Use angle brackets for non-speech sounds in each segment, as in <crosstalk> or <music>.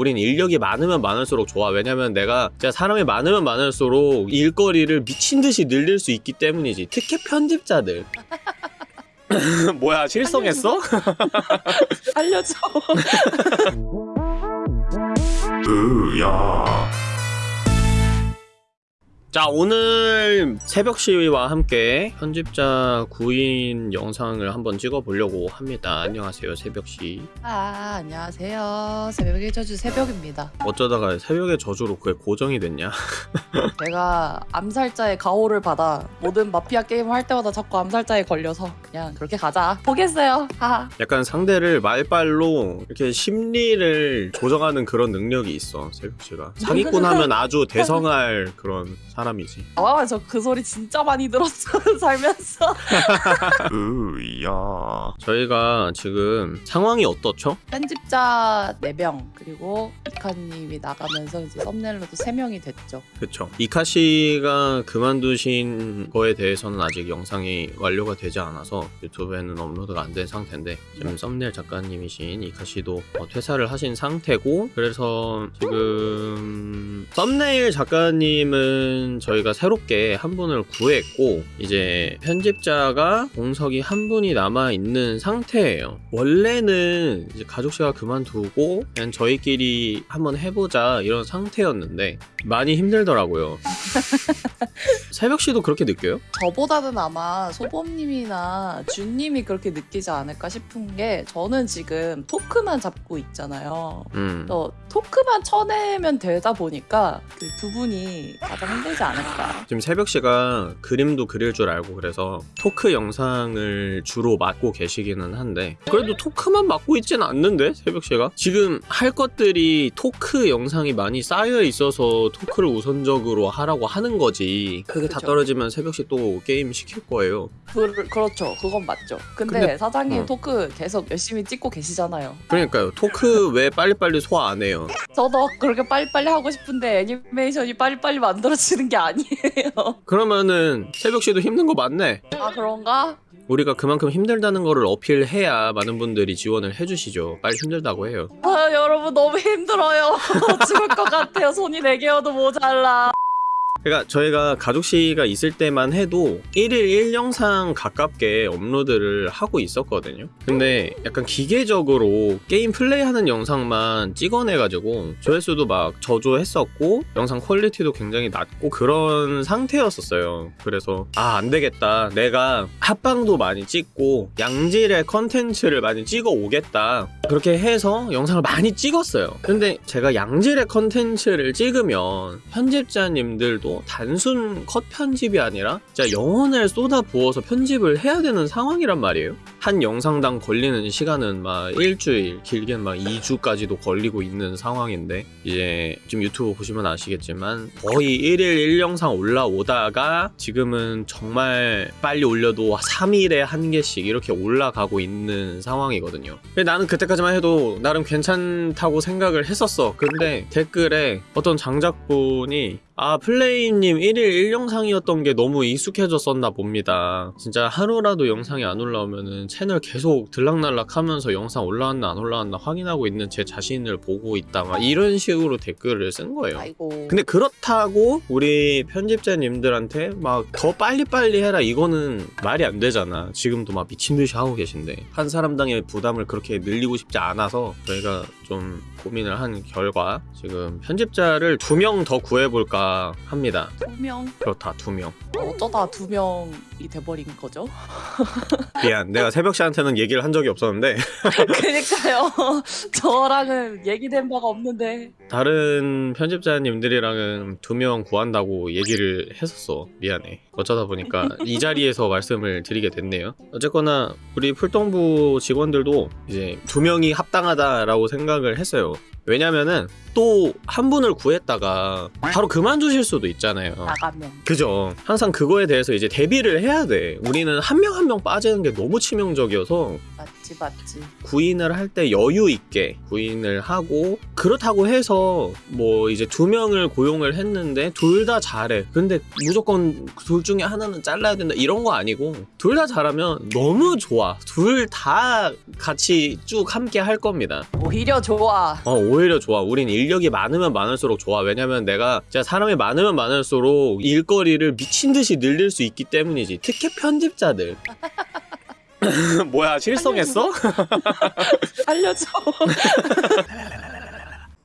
우린 인력이 많으면 많을수록 좋아 왜냐면 내가 진짜 사람이 많으면 많을수록 일거리를 미친 듯이 늘릴 수 있기 때문이지 특히 편집자들 <laughs> 뭐야 실성했어? <laughs> 알려줘. <laughs> 으야 자 오늘 새벽 시위와 함께 편집자 구인 영상을 한번 찍어보려고 합니다 안녕하세요 새벽 시아 안녕하세요. 새벽의 저주 새벽입니다. 어쩌다가 새벽의 저주로 그게 고정이 됐냐 <laughs> 제가 암살자의 가호를 받아 모든 마피아 게임을 할 때마다 자꾸 암살자에 걸려서 그냥 그렇게 가자. 보겠어요. 하하. 약간 상대를 말빨로 이렇게 심리를 조정하는 그런 능력이 있어 새벽 씨가 사기꾼 하면 아주 대성할 그런 사람이지 와, 저 그 소리 진짜 많이 들었어 <laughs> 살면서. <laughs> 으야 저희가 지금 상황이 어떻죠? 편집자 4명 그리고 이카님이 나가면서 이제 썸네일로도 3명이 됐죠. 그쵸 이카 씨가 그만두신 거에 대해서는 아직 영상이 완료가 되지 않아서 유튜브에는 업로드가 안 된 상태인데 지금 썸네일 작가님이신 이카 씨도 어, 퇴사를 하신 상태고 그래서 지금 썸네일 작가님은 저희가 새롭게 한 분을 구했고 이제 편집자가 공석이 한 분이 남아 있는 상태예요 원래는 이제 가족씨가 그만두고 그냥 저희끼리 한번 해보자 이런 상태였는데 많이 힘들더라고요. <laughs> 새벽 씨도 그렇게 느껴요? 저보다는 아마 소범님이나 준님이 그렇게 느끼지 않을까 싶은 게 저는 지금 토크만 잡고 있잖아요. 음. 또 토크만 쳐내면 되다 보니까 그 두 분이 가장 힘들지 않을까. 지금 새벽 씨가 그림도 그릴 줄 알고 그래서 토크 영상을 주로 맡고 계시기는 한데 그래도 토크만 맡고 있진 않는데 새벽 씨가 지금 할 것들이 토크 영상이 많이 쌓여 있어서 토크를 우선적으로 하라고 하는 거지 그게 다 그쵸. 떨어지면 새벽 씨 또 게임 시킬 거예요 그, 그렇죠. 그건 맞죠. 근데, 근데- 사장님 어. 토크 계속 열심히 찍고 계시잖아요. 그러니까요 토크 왜 빨리빨리 소화 안 해요 저도 그렇게 빨리빨리 하고 싶은데 애니메이션이 빨리빨리 만들어지는 게 아니에요. 그러면은 새벽 씨도 힘든 거 맞네 아 그런가? 우리가 그만큼 힘들다는 거를 어필해야 많은 분들이 지원을 해주시죠. 빨리 힘들다고 해요. 아 여러분 너무 힘들어요. <laughs> 죽을 것 같아요. 손이 네 개여도 모자라. 그러니까 저희가 가족 시가 있을 때만 해도 1일 1영상 가깝게 업로드를 하고 있었거든요. 근데 약간 기계적으로 게임 플레이하는 영상만 찍어내가지고 조회수도 막 저조했었고 영상 퀄리티도 굉장히 낮고 그런 상태였었어요. 그래서 아 안되겠다. 내가 합방도 많이 찍고 양질의 컨텐츠를 많이 찍어 오겠다. 그렇게 해서 영상을 많이 찍었어요. 근데 제가 양질의 컨텐츠를 찍으면 편집자님들도 단순 컷 편집이 아니라 진짜 영혼을 쏟아 부어서 편집을 해야 되는 상황이란 말이에요. 한 영상당 걸리는 시간은 막 일주일, 길게는 막 2주까지도 걸리고 있는 상황인데 이제 지금 유튜브 보시면 아시겠지만 거의 1일 1영상 올라오다가 지금은 정말 빨리 올려도 3일에 한 개씩 이렇게 올라가고 있는 상황이거든요. 나는 그때까지만 해도 나름 괜찮다고 생각을 했었어. 근데 댓글에 어떤 장작분이 아 플레이님 1일 1영상이었던 게 너무 익숙해졌었나 봅니다. 진짜 하루라도 영상이 안 올라오면은 채널 계속 들락날락 하면서 영상 올라왔나 안 올라왔나 확인하고 있는 제 자신을 보고 있다. 막 이런 식으로 댓글을 쓴 거예요. 아이고. 근데 그렇다고 우리 편집자님들한테 막 더 빨리빨리 해라 이거는 말이 안 되잖아. 지금도 막 미친듯이 하고 계신데. 한 사람당의 부담을 그렇게 늘리고 싶지 않아서 저희가 좀 고민을 한 결과 지금 편집자를 두 명 더 구해볼까 합니다 두 명. 그렇다 두명 어쩌다 두 명이 돼버린 거죠? <laughs> 미안 내가 새벽 씨한테는 얘기를 한 적이 없었는데 그니까요. <laughs> 저랑은 얘기된 바가 없는데. 다른 편집자님들이랑은 두 명 구한다고 얘기를 했었어. 미안해. 어쩌다 보니까 이 <laughs> 자리에서 말씀을 드리게 됐네요. 어쨌거나 우리 풀동부 직원들도 이제 두 명이 합당하다라고 생각을 했어요. 왜냐면은 또 한 분을 구했다가 바로 그만두실 수도 있잖아요. 나가면. 그죠? 항상 그거에 대해서 이제 대비를 해야 돼. 우리는 한 명 한명 빠지는 게 너무 치명적이어서 맞지 맞지. 구인을 할 때 여유 있게 구인을 하고 그렇다고 해서 뭐 이제 두 명을 고용을 했는데 둘 다 잘해. 근데 무조건 둘 중에 하나는 잘라야 된다 이런 거 아니고 둘 다 잘하면 너무 좋아. 둘 다 같이 쭉 함께 할 겁니다. 오히려 좋아. 어, 오히려 좋아. 우린 인력이 많으면 많을수록 좋아. 왜냐면 내가 진짜 사람이 많으면 많을수록 일거리를 미친 듯이 늘릴 수 있기 때문이지. 특히 편집자들. <laughs> 뭐야, <laughs> 실성했어? 알려줘. <laughs>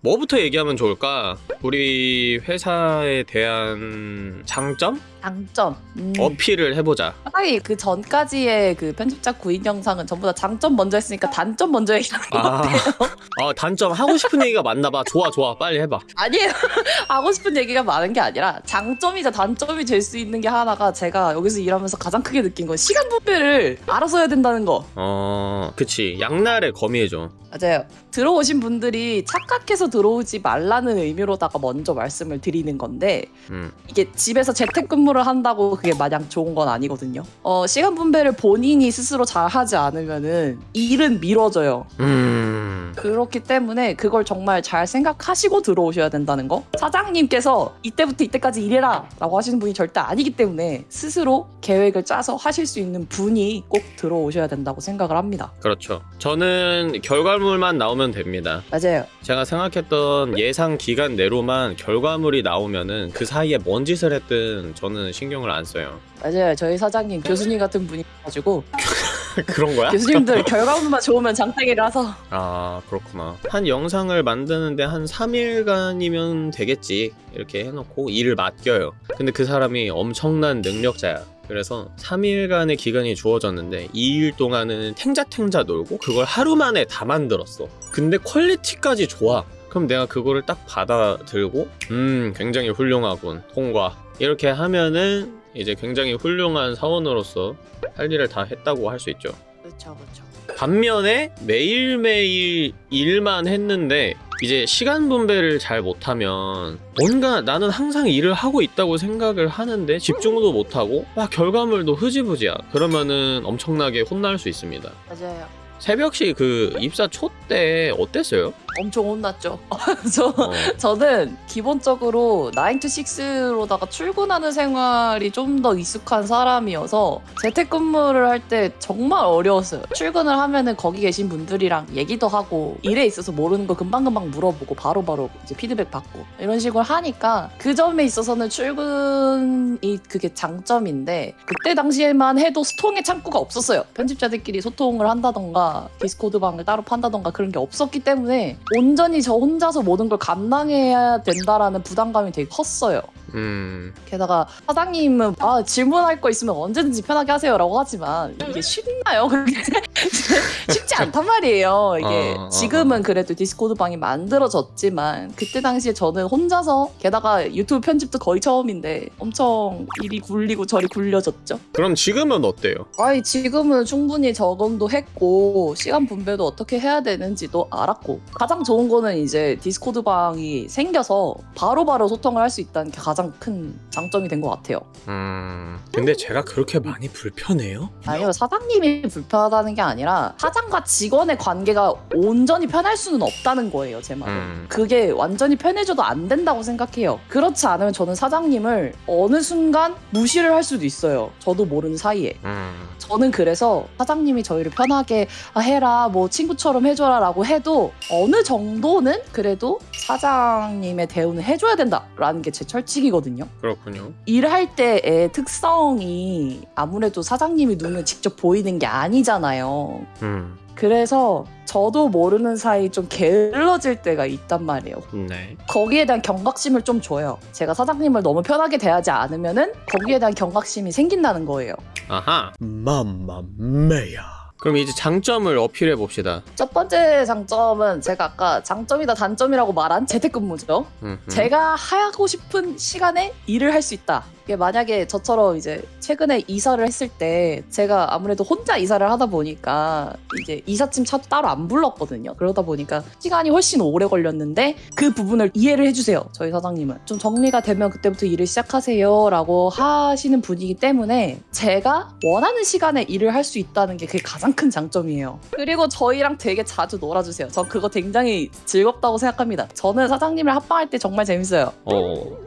뭐부터 얘기하면 좋을까? 우리 회사에 대한 장점? 장점. 음. 어필을 해보자. 차라리 그 전까지의 그 편집자 구인 영상은 전부 다 장점 먼저 했으니까 단점 먼저 얘기하는 거 아, <laughs> 아, 단점 하고 싶은 얘기가 많나 봐. 좋아, 좋아. 빨리 해봐. 아니에요. <laughs> 하고 싶은 얘기가 많은 게 아니라 장점이자 단점이 될 수 있는 게 하나가 제가 여기서 일하면서 가장 크게 느낀 건 시간 분배를 알아서 해야 된다는 거. 어, 그치. 양날의 검이죠. 맞아요. 들어오신 분들이 착각해서 들어오지 말라는 의미로다가 먼저 말씀을 드리는 건데 음. 이게 집에서 재택근무를 한다고 그게 마냥 좋은 건 아니거든요. 어, 시간 분배를 본인이 스스로 잘 하지 않으면은 일은 미뤄져요. 음. 그렇기 때문에 그걸 정말 잘 생각하시고 들어오셔야 된다는 거. 사장님께서 이때부터 이때까지 일해라 라고 하시는 분이 절대 아니기 때문에 스스로 계획을 짜서 하실 수 있는 분이 꼭 들어오셔야 된다고 생각을 합니다. 그렇죠. 저는 결과물 만 나오면 됩니다. 맞아요. 제가 생각했던 예상 기간 내로만 결과물이 나오면은 그 사이에 뭔 짓을 했든 저는 신경을 안 써요. 맞아요. 저희 사장님 교수님 같은 분이 가지고 <laughs> 그런 거야? 교수님들 결과물만 좋으면 장땡이라서 아 그렇구나. 한 영상을 만드는데 한 3일간이면 되겠지 이렇게 해놓고 일을 맡겨요. 근데 그 사람이 엄청난 능력자야. 그래서 3일간의 기간이 주어졌는데 2일 동안은 탱자탱자 놀고 그걸 하루 만에 다 만들었어. 근데 퀄리티까지 좋아. 그럼 내가 그거를 딱 받아들고 음 굉장히 훌륭하군 통과 이렇게 하면은 이제 굉장히 훌륭한 사원으로서 할 일을 다 했다고 할 수 있죠. 그렇죠, 그렇죠. 반면에 매일매일 일만 했는데 이제 시간 분배를 잘 못하면 뭔가 나는 항상 일을 하고 있다고 생각을 하는데 집중도 못하고 막 결과물도 흐지부지야 그러면은 엄청나게 혼날 수 있습니다 맞아요. 새벽시 그 입사 초 때 어땠어요? 엄청 혼났죠. <laughs> 저 어, 저는 기본적으로 9 to 6로다가 출근하는 생활이 좀 더 익숙한 사람이어서 재택근무를 할 때 정말 어려웠어요. 출근을 하면은 거기 계신 분들이랑 얘기도 하고 일에 있어서 모르는 거 금방금방 물어보고 바로바로 이제 피드백 받고 이런 식으로 하니까 그 점에 있어서는 출근이 그게 장점인데 그때 당시에만 해도 소통의 창구가 없었어요. 편집자들끼리 소통을 한다던가 디스코드 방을 따로 판다던가 그런 게 없었기 때문에 온전히 저 혼자서 모든 걸 감당해야 된다라는 부담감이 되게 컸어요. 음, 게다가 사장님은 아 질문할 거 있으면 언제든지 편하게 하세요라고 하지만 이게 쉽나요? 그게 <laughs> 쉽지 않단 말이에요. 이게 어, 어, 지금은 그래도 디스코드 방이 만들어졌지만 그때 당시에 저는 혼자서 게다가 유튜브 편집도 거의 처음인데 엄청 일이 굴리고 저리 굴려졌죠. 그럼 지금은 어때요? 아이 지금은 충분히 적응도 했고 시간 분배도 어떻게 해야 되는지도 알았고 가장 좋은 거는 이제 디스코드 방이 생겨서 바로 바로 소통을 할 수 있다는 게 가장 큰 장점이 된 것 같아요. 음, 근데 제가 그렇게 많이 불편해요? 아니요 사장님이 불편하다는 게 아니 라 사장과 직원의 관계가 온전히 편할 수는 없다는 거예요 제 말은. 음, 그게 완전히 편해져도 안 된다고 생각해요. 그렇지 않으면 저는 사장님을 어느 순간 무시를 할 수도 있어요. 저도 모르는 사이에. 음, 저는 그래서 사장님이 저희를 편하게 아, 해라 뭐 친구처럼 해줘라 라고 해도 어느 정도는 그래도 사장님의 대우는 해줘야 된다라는 게 제 철칙이거든요. 그렇군요. 일할 때의 특성이 아무래도 사장님이 눈에 직접 보이는 게 아니잖아요. 음, 그래서 저도 모르는 사이 좀 게을러질 때가 있단 말이에요. 네. 거기에 대한 경각심을 좀 줘요. 제가 사장님을 너무 편하게 대하지 않으면은 거기에 대한 경각심이 생긴다는 거예요. 아하. 맘마메야. 그럼 이제 장점을 어필해 봅시다. 첫 번째 장점은 제가 아까 장점이다 단점이라고 말한 재택근무죠. 음, 음. 제가 하고 싶은 시간에 일을 할 수 있다. 이게 만약에 저처럼 이제 최근에 이사를 했을 때 제가 아무래도 혼자 이사를 하다 보니까 이제 이삿짐 차도 따로 안 불렀거든요. 그러다 보니까 시간이 훨씬 오래 걸렸는데 그 부분을 이해를 해주세요. 저희 사장님은 좀 정리가 되면 그때부터 일을 시작하세요 라고 하시는 분이기 때문에 제가 원하는 시간에 일을 할 수 있다는 게 그게 가장 큰 장점이에요. 그리고 저희랑 되게 자주 놀아주세요. 전 그거 굉장히 즐겁다고 생각합니다. 저는 사장님을 합방할 때 정말 재밌어요. 어 그래?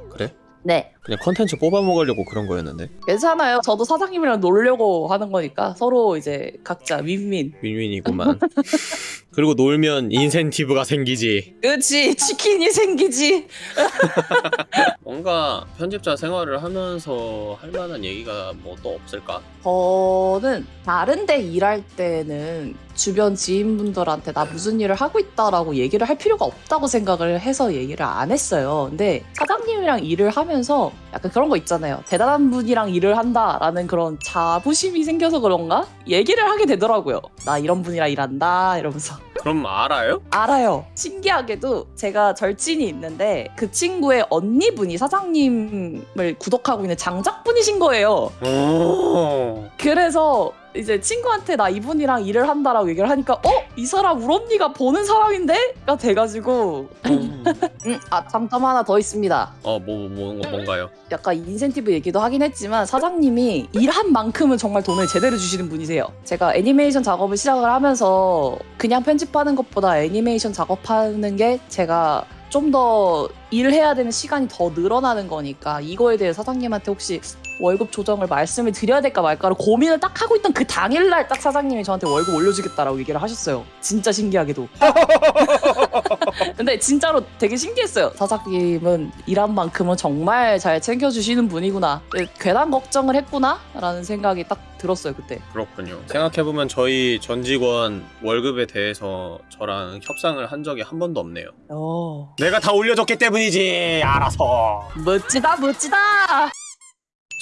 네. 그냥 컨텐츠 뽑아 먹으려고 그런 거였는데 괜찮아요. 저도 사장님이랑 놀려고 하는 거니까 서로 이제 각자 윈윈. 윈윈이구만. <laughs> 그리고 놀면 인센티브가 생기지. 그치 <laughs> 치킨이 생기지. <laughs> 뭔가 편집자 생활을 하면서 할 만한 얘기가 뭐 또 없을까? 저는 다른 데 일할 때는 주변 지인분들한테 나 무슨 일을 하고 있다라고 얘기를 할 필요가 없다고 생각을 해서 얘기를 안 했어요. 근데 사장님이랑 일을 하면서 약간 그런 거 있잖아요. 대단한 분이랑 일을 한다라는 그런 자부심이 생겨서 그런가? 얘기를 하게 되더라고요. 나 이런 분이랑 일한다 이러면서. 그럼 알아요? 알아요. 신기하게도 제가 절친이 있는데 그 친구의 언니분이 사장님을 구독하고 있는 장작분이신 거예요. 오. 그래서 이제 친구한테 나 이분이랑 일을 한다라고 얘기를 하니까 어? 이 사람 우리 언니가 보는 사람인데? 가 돼가지고 음, 아 장점 하나 더 있습니다. 어 뭐 뭐, 뭐, 뭔가요? 약간 인센티브 얘기도 하긴 했지만 사장님이 일한 만큼은 정말 돈을 제대로 주시는 분이세요. 제가 애니메이션 작업을 시작을 하면서 그냥 편집하는 것보다 애니메이션 작업하는 게 제가 좀 더 일을 해야 되는 시간이 더 늘어나는 거니까 이거에 대해 사장님한테 혹시 월급 조정을 말씀을 드려야 될까 말까를 고민을 딱 하고 있던 그 당일날 딱 사장님이 저한테 월급 올려주겠다라고 얘기를 하셨어요. 진짜 신기하게도. <laughs> 근데 진짜로 되게 신기했어요. 사장님은 일한 만큼은 정말 잘 챙겨주시는 분이구나. 괜한 걱정을 했구나 라는 생각이 딱 들었어요 그때. 그렇군요. 생각해보면 저희 전 직원 월급에 대해서 저랑 협상을 한 적이 한 번도 없네요. 어. 내가 다 올려줬기 때문이지. 알아서. 멋지다 멋지다.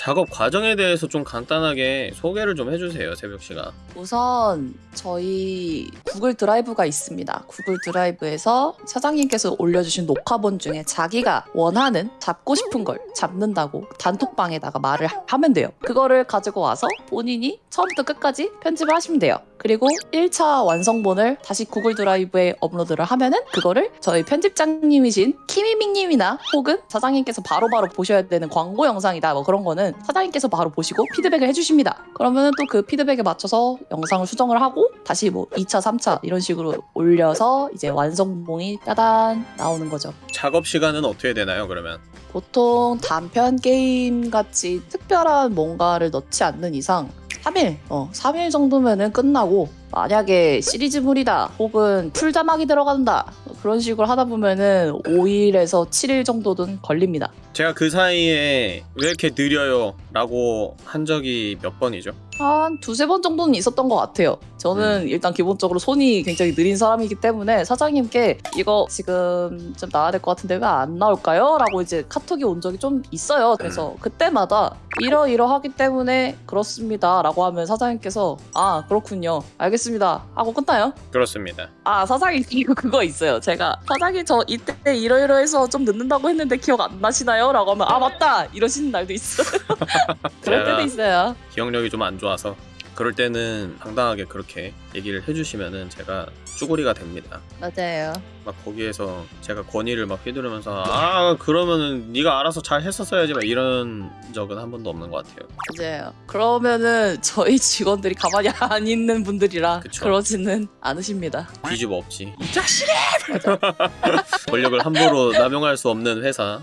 작업 과정에 대해서 좀 간단하게 소개를 좀 해주세요, 새벽 씨가. 우선 저희 구글 드라이브가 있습니다. 구글 드라이브에서 사장님께서 올려주신 녹화본 중에 자기가 원하는 잡고 싶은 걸 잡는다고 단톡방에다가 말을 하- 하면 돼요. 그거를 가지고 와서 본인이 처음부터 끝까지 편집을 하시면 돼요. 그리고 1차 완성본을 다시 구글 드라이브에 업로드를 하면은 그거를 저희 편집장님이신 키미밍님이나 혹은 사장님께서 바로바로 보셔야 되는 광고 영상이다 뭐 그런 거는 사장님께서 바로 보시고 피드백을 해주십니다. 그러면은 또그 피드백에 맞춰서 영상을 수정을 하고 다시 뭐 2차, 3차 이런 식으로 올려서 이제 완성본이 따단 나오는 거죠. 작업 시간은 어떻게 되나요, 그러면? 보통 단편 게임 같이 특별한 뭔가를 넣지 않는 이상 3일, 어, 3일 정도면은 끝나고 만약에 시리즈물이다 혹은 풀자막이 들어간다 그런 식으로 하다 보면은 5일에서 7일 정도는 걸립니다. 제가 그 사이에 왜 이렇게 느려요? 라고 한 적이 몇 번이죠? 한 두세 번 정도는 있었던 것 같아요. 저는 일단 기본적으로 손이 굉장히 느린 사람이기 때문에 사장님께 이거 지금 좀 나와야 될 것 같은데 왜 안 나올까요? 라고 이제 카톡이 온 적이 좀 있어요. 그래서 그때마다 이러이러하기 때문에 그렇습니다. 라고 하면 사장님께서 아, 그렇군요. 알겠습니다. 하고 끝나요. 그렇습니다. 아, 사장님 이거 그거 있어요. 제가 사장님 저 이때 이러이러해서 좀 늦는다고 했는데 기억 안 나시나요? 라고 하면 아, 맞다. 이러시는 날도 있어요. <laughs> 그럴 때도 있어요. 기억력이 좀 안 좋아 서 그럴 때는 당당하게 그렇게 얘기를 해주시면은 제가 쭈구리가 됩니다. 맞아요. 막 거기에서 제가 권위를 막 휘두르면서 아 그러면은 네가 알아서 잘 했었어야지 막 이런 적은 한 번도 없는 것 같아요. 맞아요. 그러면은 저희 직원들이 가만히 안 있는 분들이라 그쵸. 그러지는 않으십니다. 뒤집어 엎지. 이 자식이! <laughs> 권력을 함부로 남용할 수 없는 회사.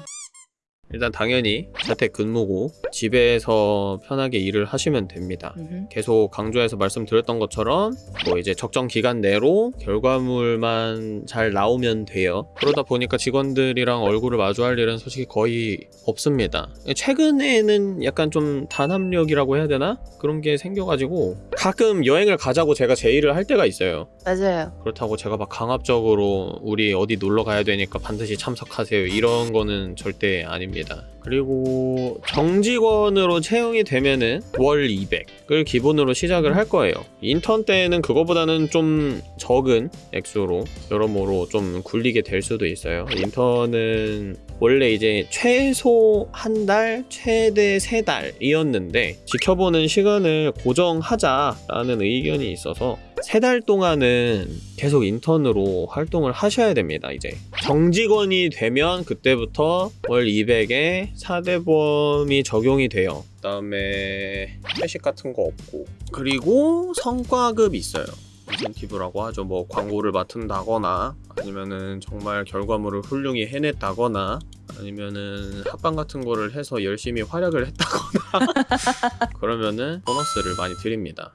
일단 당연히 자택 근무고 집에서 편하게 일을 하시면 됩니다. 계속 강조해서 말씀드렸던 것처럼 뭐 이제 적정 기간 내로 결과물만 잘 나오면 돼요. 그러다 보니까 직원들이랑 얼굴을 마주할 일은 솔직히 거의 없습니다. 최근에는 약간 좀 단합력이라고 해야 되나? 그런 게 생겨가지고 가끔 여행을 가자고 제가 제의를 할 때가 있어요. 맞아요. 그렇다고 제가 막 강압적으로 우리 어디 놀러 가야 되니까 반드시 참석하세요 이런 거는 절대 아닙니다. 됩니다. 그리고 정직원으로 채용이 되면은 월 200을 기본으로 시작을 할 거예요. 인턴 때는 그거보다는 좀 적은 액수로 여러모로 좀 굴리게 될 수도 있어요. 인턴은 원래 이제 최소 한 달, 최대 세 달이었는데 지켜보는 시간을 고정하자라는 의견이 있어서 세 달 동안은 계속 인턴으로 활동을 하셔야 됩니다. 이제 정직원이 되면 그때부터 월 200에 4대보험이 적용이 돼요. 그 다음에 회식 같은 거 없고 그리고 성과급 있어요. 인센티브라고 하죠. 뭐 광고를 맡은다거나 아니면은 정말 결과물을 훌륭히 해냈다거나 아니면은 합방 같은 거를 해서 열심히 활약을 했다거나 <laughs> 그러면은 보너스를 많이 드립니다.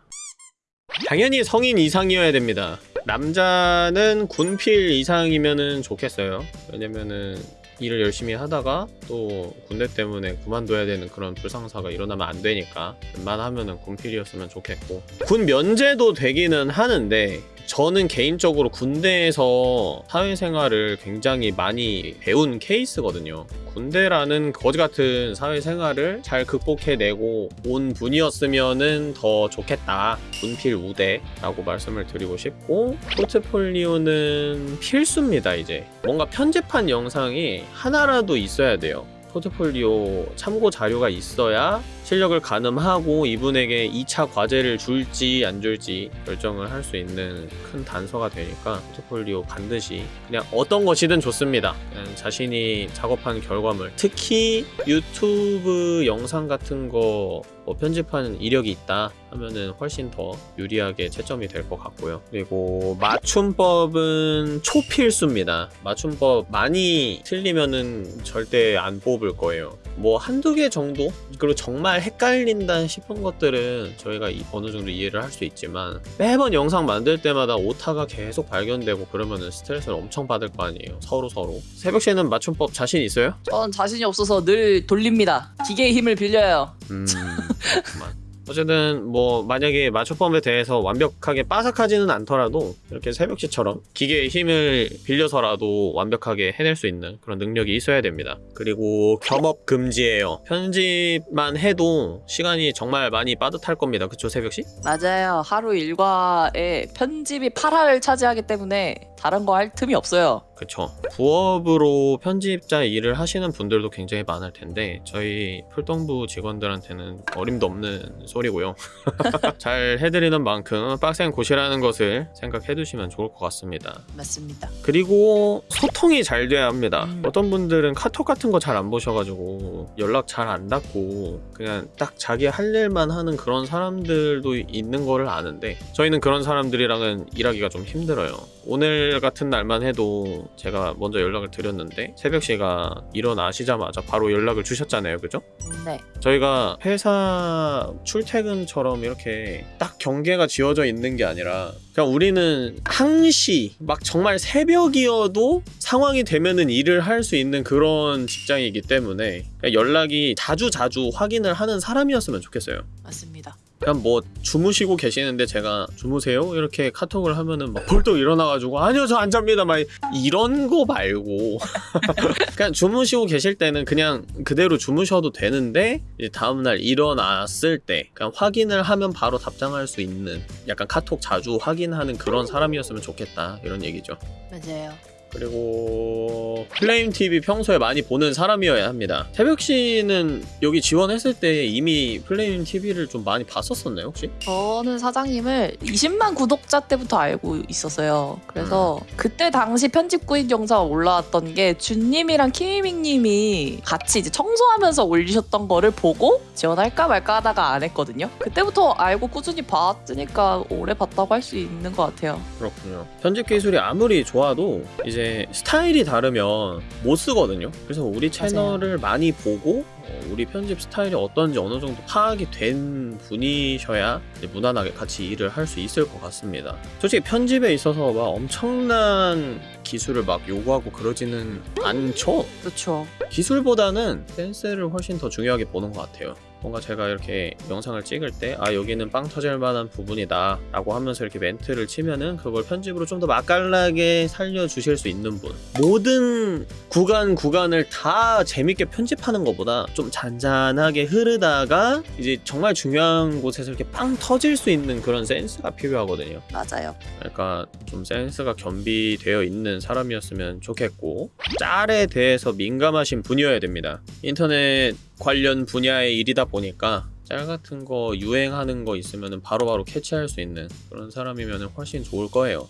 당연히 성인 이상이어야 됩니다. 남자는 군필 이상이면은 좋겠어요. 왜냐면은 일을 열심히 하다가 또 군대 때문에 그만둬야 되는 그런 불상사가 일어나면 안 되니까 웬만하면은 군필이었으면 좋겠고 군 면제도 되기는 하는데 저는 개인적으로 군대에서 사회생활을 굉장히 많이 배운 케이스거든요. 군대라는 거지 같은 사회생활을 잘 극복해내고 온 분이었으면은 더 좋겠다. 군필 우대라고 말씀을 드리고 싶고 포트폴리오는 필수입니다. 이제 뭔가 편집한 영상이 하나라도 있어야 돼요. 포트폴리오 참고 자료가 있어야 실력을 가늠하고 이분에게 2차 과제를 줄지 안 줄지 결정을 할 수 있는 큰 단서가 되니까 포트폴리오 반드시 그냥 어떤 것이든 좋습니다. 자신이 작업한 결과물 특히 유튜브 영상 같은 거 뭐 편집하는 이력이 있다 하면은 훨씬 더 유리하게 채점이 될 것 같고요. 그리고 맞춤법은 초필수입니다. 맞춤법 많이 틀리면은 절대 안 뽑을 거예요. 뭐 한두 개 정도? 그리고 정말 헷갈린다 싶은 것들은 저희가 이- 어느 정도 이해를 할 수 있지만 매번 영상 만들 때마다 오타가 계속 발견되고 그러면은 스트레스를 엄청 받을 거 아니에요. 서로 서로. 새벽 씨는 맞춤법 자신 있어요? 전 자신이 없어서 늘 돌립니다. 기계의 힘을 빌려요. 음, <laughs> 그렇구만. 어쨌든 뭐 만약에 맞춤법에 대해서 완벽하게 빠삭하지는 않더라도 이렇게 새벽시처럼 기계의 힘을 빌려서라도 완벽하게 해낼 수 있는 그런 능력이 있어야 됩니다. 그리고 겸업 금지예요. 편집만 해도 시간이 정말 많이 빠듯할 겁니다. 그쵸 새벽시? 맞아요. 하루 일과에 편집이 8화를 차지하기 때문에 다른 거 할 틈이 없어요. 그쵸. 부업으로 편집자 일을 하시는 분들도 굉장히 많을 텐데 저희 풀동부 직원들한테는 어림도 없는 소리고요. <laughs> 잘 해드리는 만큼 빡센 곳이라는 것을 생각해 두시면 좋을 것 같습니다. 맞습니다. 그리고 소통이 잘 돼야 합니다. 음. 어떤 분들은 카톡 같은 거 잘 안 보셔가지고 연락 잘안 닫고 그냥 딱 자기 할 일만 하는 그런 사람들도 있는 거를 아는데 저희는 그런 사람들이랑은 일하기가 좀 힘들어요. 오늘 같은 날만 해도 제가 먼저 연락을 드렸는데 새벽 씨가 일어나시자마자 바로 연락을 주셨잖아요. 그죠? 네. 저희가 회사 출퇴근처럼 이렇게 딱 경계가 지어져 있는 게 아니라 그냥 우리는 항시 막 정말 새벽이어도 상황이 되면은 일을 할 수 있는 그런 직장이기 때문에 연락이 자주 자주 확인을 하는 사람이었으면 좋겠어요. 맞습니다. 그냥 뭐 주무시고 계시는데 제가 주무세요 이렇게 카톡을 하면은 막 벌떡 일어나가지고 아니요 저 안 잡니다 막 이런 거 말고 <laughs> 그냥 주무시고 계실 때는 그냥 그대로 주무셔도 되는데 이제 다음날 일어났을 때 그냥 확인을 하면 바로 답장할 수 있는 약간 카톡 자주 확인하는 그런 사람이었으면 좋겠다 이런 얘기죠. 맞아요. 그리고 플레임 TV 평소에 많이 보는 사람이어야 합니다. 태벽 씨는 여기 지원했을 때 이미 플레임 TV를 좀 많이 봤었었나요 혹시? 저는 사장님을 20만 구독자 때부터 알고 있었어요. 그래서 그때 당시 편집구인 영상 올라왔던 게 준님이랑 키미밍님이 같이 이제 청소하면서 올리셨던 거를 보고 지원할까 말까 하다가 안 했거든요. 그때부터 알고 꾸준히 봤으니까 오래 봤다고 할 수 있는 것 같아요. 그렇군요. 편집 기술이 아무리 좋아도 이제 스타일이 다르면 못 쓰거든요. 그래서 우리 채널을 많이 보고 어, 우리 편집 스타일이 어떤지 어느 정도 파악이 된 분이셔야 이제 무난하게 같이 일을 할 수 있을 것 같습니다. 솔직히 편집에 있어서 막 엄청난 기술을 막 요구하고 그러지는 않죠. 그렇죠. 기술보다는 센스를 훨씬 더 중요하게 보는 것 같아요. 뭔가 제가 이렇게 영상을 찍을 때 아 여기는 빵 터질 만한 부분이다 라고 하면서 이렇게 멘트를 치면은 그걸 편집으로 좀 더 맛깔나게 살려주실 수 있는 분. 모든 구간 구간을 다 재밌게 편집하는 것보다 좀 잔잔하게 흐르다가 이제 정말 중요한 곳에서 이렇게 빵 터질 수 있는 그런 센스가 필요하거든요. 맞아요. 그러니까 좀 센스가 겸비되어 있는 사람이었으면 좋겠고 짤에 대해서 민감하신 분이어야 됩니다. 인터넷 관련 분야의 일이다 보니까 짤 같은 거 유행하는 거 있으면 바로바로 캐치할 수 있는 그런 사람이면 훨씬 좋을 거예요.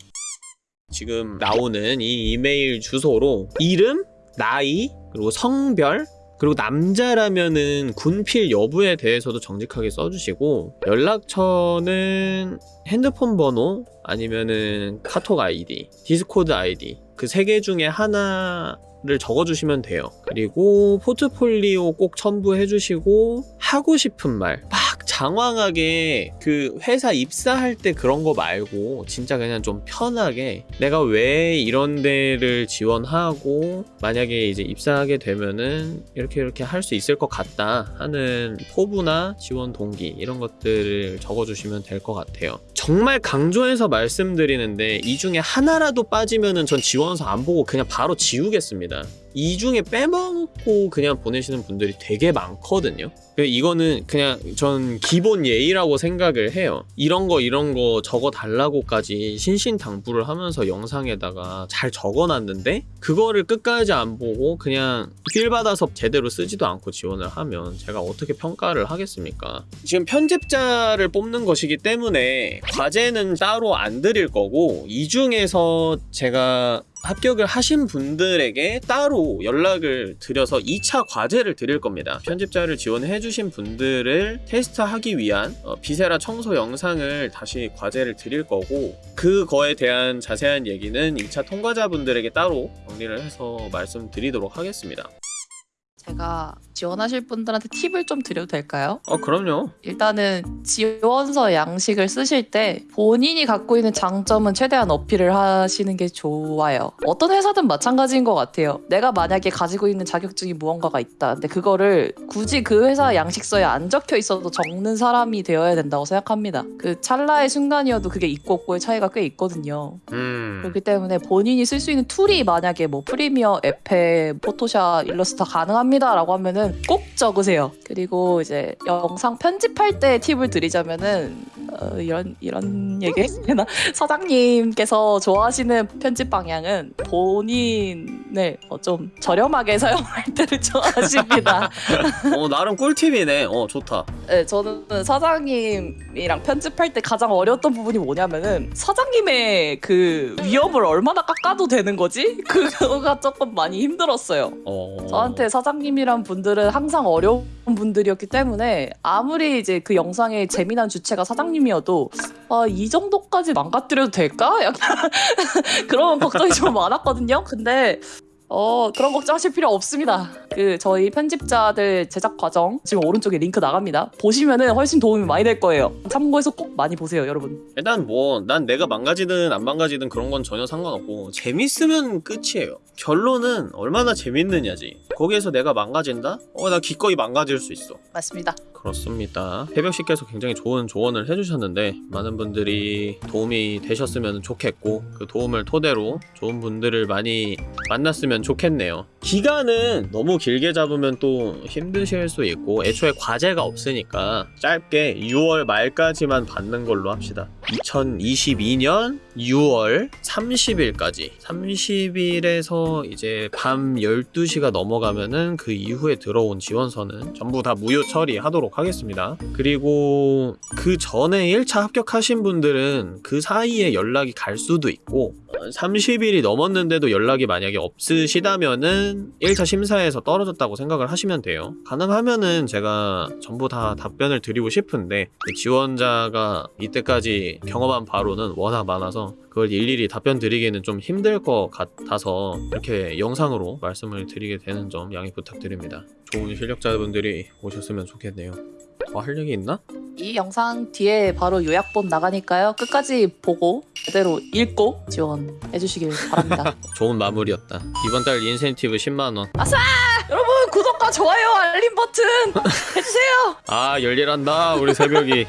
지금 나오는 이 이메일 주소로 이름, 나이, 그리고 성별 그리고 남자라면은 군필 여부에 대해서도 정직하게 써주시고 연락처는 핸드폰 번호 아니면은 카톡 아이디, 디스코드 아이디 그 세 개 중에 하나 를 적어주시면 돼요. 그리고 포트폴리오 꼭 첨부해 주시고 하고 싶은 말 막 장황하게 그 회사 입사할 때 그런 거 말고 진짜 그냥 좀 편하게 내가 왜 이런 데를 지원하고 만약에 이제 입사하게 되면은 이렇게 이렇게 할 수 있을 것 같다 하는 포부나 지원 동기 이런 것들을 적어주시면 될 것 같아요. 정말 강조해서 말씀드리는데 이 중에 하나라도 빠지면은 전 지원서 안 보고 그냥 바로 지우겠습니다. 이 중에 빼먹고 그냥 보내시는 분들이 되게 많거든요. 이거는 그냥 전 기본 예의라고 생각을 해요. 이런 거 이런 거 적어 달라고까지 신신당부를 하면서 영상에다가 잘 적어놨는데 그거를 끝까지 안 보고 그냥 필 받아서 제대로 쓰지도 않고 지원을 하면 제가 어떻게 평가를 하겠습니까? 지금 편집자를 뽑는 것이기 때문에 과제는 따로 안 드릴 거고 이 중에서 제가 합격을 하신 분들에게 따로 연락을 드려서 2차 과제를 드릴 겁니다. 편집자를 지원해 주신 분들을 테스트하기 위한 어, 비세라 청소 영상을 다시 과제를 드릴 거고 그거에 대한 자세한 얘기는 2차 통과자분들에게 따로 정리를 해서 말씀드리도록 하겠습니다. 제가 지원하실 분들한테 팁을 좀 드려도 될까요? 어 그럼요. 일단은 지원서 양식을 쓰실 때 본인이 갖고 있는 장점은 최대한 어필을 하시는 게 좋아요. 어떤 회사든 마찬가지인 것 같아요. 내가 만약에 가지고 있는 자격증이 무언가가 있다. 근데 그거를 굳이 그 회사 양식서에 안 적혀 있어도 적는 사람이 되어야 된다고 생각합니다. 그 찰나의 순간이어도 그게 있고 없고의 차이가 꽤 있거든요. 음. 그렇기 때문에 본인이 쓸 수 있는 툴이 만약에 뭐 프리미어, 에페, 포토샵, 일러스터 가능합니다라고 하면은 꼭 적으세요. 그리고 이제 영상 편집할 때 팁을 드리자면은 어, 이런 이런 얘기 되나 <laughs> 사장님께서 좋아하시는 편집 방향은 본인을 어, 좀 저렴하게 <laughs> 사용할 때를 좋아하십니다. <laughs> 어 나름 꿀팁이네. 어 좋다. 네, 저는 사장님이랑 편집할 때 가장 어려웠던 부분이 뭐냐면은 사장님의 그 위엄을 얼마나 깎아도 되는 거지? 그거가 조금 많이 힘들었어요. 어. 저한테 사장님이란 분들은 항상 어려운 분들이었기 때문에 아무리 이제 그 영상의 재미난 주체가 사장님이어도 아, 이 정도까지 망가뜨려도 될까? 약간 <laughs> 그런 걱정이 좀 많았거든요. 근데 어 그런 걱정하실 필요 없습니다. 그 저희 편집자들 제작 과정 지금 오른쪽에 링크 나갑니다. 보시면은 훨씬 도움이 많이 될 거예요. 참고해서 꼭 많이 보세요, 여러분. 일단 뭐 난 내가 망가지든 안 망가지든 그런 건 전혀 상관없고 재밌으면 끝이에요. 결론은 얼마나 재밌느냐지. 거기에서 내가 망가진다? 어 나 기꺼이 망가질 수 있어. 맞습니다. 그렇습니다. 태벽 씨께서 굉장히 좋은 조언을 해주셨는데 많은 분들이 도움이 되셨으면 좋겠고 그 도움을 토대로 좋은 분들을 많이 만났으면 좋겠네요. 기간은 너무 길게 잡으면 또 힘드실 수 있고 애초에 과제가 없으니까 짧게 6월 말까지만 받는 걸로 합시다. 2022년 6월 30일까지 30일에서 이제 밤 12시가 넘어가면은 그 이후에 들어온 지원서는 전부 다 무효 처리하도록 하겠습니다. 그리고 그 전에 1차 합격하신 분들은 그 사이에 연락이 갈 수도 있고 30일이 넘었는데도 연락이 만약에 없으시다면은 1차 심사에서 떨어졌다고 생각을 하시면 돼요. 가능하면은 제가 전부 다 답변을 드리고 싶은데 그 지원자가 이때까지 경험한 바로는 워낙 많아서 그걸 일일이 답변 드리기는 좀 힘들 것 같아서 이렇게 영상으로 말씀을 드리게 되는 점 양해 부탁드립니다. 좋은 실력자분들이 오셨으면 좋겠네요. 더할 얘기 있나? 이 영상 뒤에 바로 요약본 나가니까요. 끝까지 보고 제대로 읽고 지원해 주시길 바랍니다. <laughs> 좋은 마무리였다. 이번 달 인센티브 10만원. 여러분 구독과 좋아요 알림 버튼 해주세요. 아 열일한다 우리 새벽이